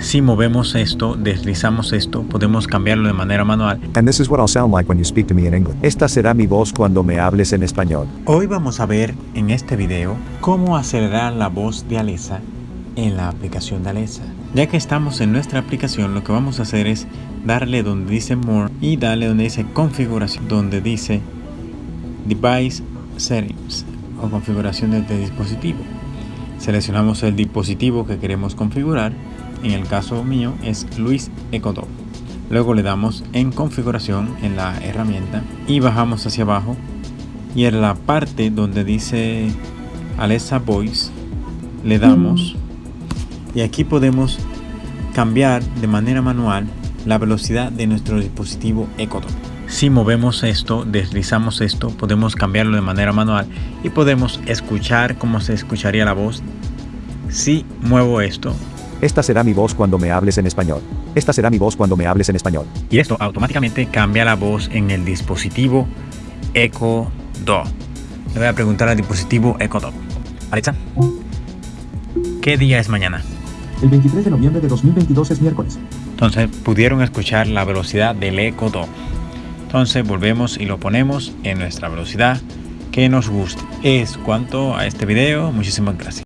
Si movemos esto, deslizamos esto, podemos cambiarlo de manera manual. And this is what I'll sound like when you speak to me in English. Esta será mi voz cuando me hables en español. Hoy vamos a ver en este video cómo acelerar la voz de Alexa en la aplicación de Alexa. Ya que estamos en nuestra aplicación, lo que vamos a hacer es darle donde dice More y darle donde dice Configuración, donde dice Device Settings o configuraciones de dispositivo. Seleccionamos el dispositivo que queremos configurar. En el caso mío es Luis Ecodo. Luego le damos en configuración en la herramienta y bajamos hacia abajo. Y en la parte donde dice Alexa Voice le damos. Y aquí podemos cambiar de manera manual la velocidad de nuestro dispositivo Echo Si movemos esto, deslizamos esto, podemos cambiarlo de manera manual y podemos escuchar cómo se escucharía la voz. Si muevo esto, esta será mi voz cuando me hables en español. Esta será mi voz cuando me hables en español. Y esto automáticamente cambia la voz en el dispositivo Echo Dot. Le voy a preguntar al dispositivo Echo Dot. Alexa, ¿qué día es mañana? El 23 de noviembre de 2022 es miércoles. Entonces pudieron escuchar la velocidad del Echo Dot. Entonces volvemos y lo ponemos en nuestra velocidad que nos guste. Es cuanto a este video. Muchísimas gracias.